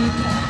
Super.